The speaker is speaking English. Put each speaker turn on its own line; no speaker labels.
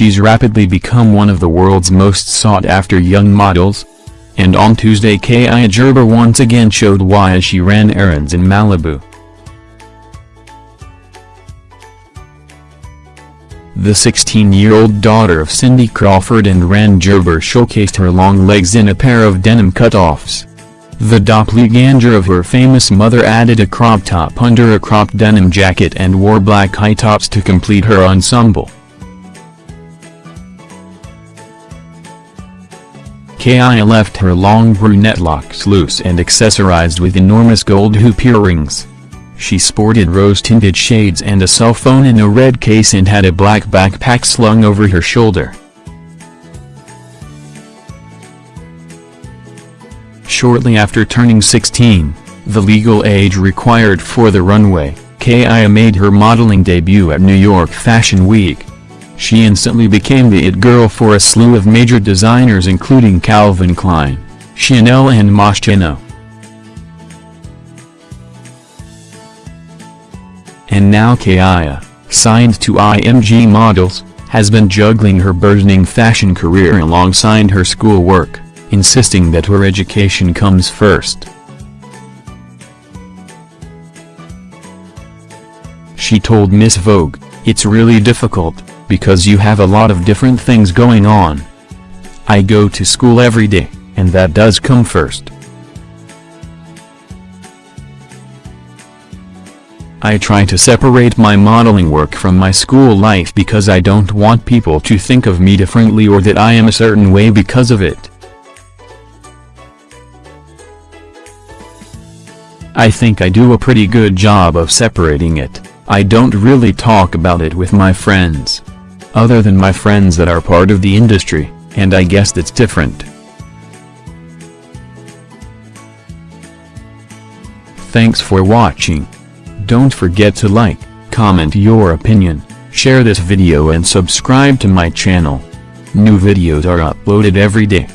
she's rapidly become one of the world's most sought-after young models. And on Tuesday Kaia Gerber once again showed why as she ran errands in Malibu. The 16-year-old daughter of Cindy Crawford and Rand Gerber showcased her long legs in a pair of denim cutoffs. The doppelganger of her famous mother added a crop top under a cropped denim jacket and wore black high tops to complete her ensemble. Kaia left her long brunette locks loose and accessorized with enormous gold hoop earrings. She sported rose-tinted shades and a cell phone in a red case and had a black backpack slung over her shoulder. Shortly after turning 16, the legal age required for the runway, Kaia made her modeling debut at New York Fashion Week. She instantly became the it girl for a slew of major designers including Calvin Klein, Chanel and Moschino. And now Kaia, signed to IMG Models, has been juggling her burgeoning fashion career alongside her schoolwork, insisting that her education comes first. She told Miss Vogue, it's really difficult, because you have a lot of different things going on. I go to school every day, and that does come first. I try to separate my modeling work from my school life because I don't want people to think of me differently or that I am a certain way because of it. I think I do a pretty good job of separating it, I don't really talk about it with my friends. Other than my friends that are part of the industry, and I guess that's different. Thanks for watching. Don't forget to like, comment your opinion, share this video and subscribe to my channel. New videos are uploaded every day.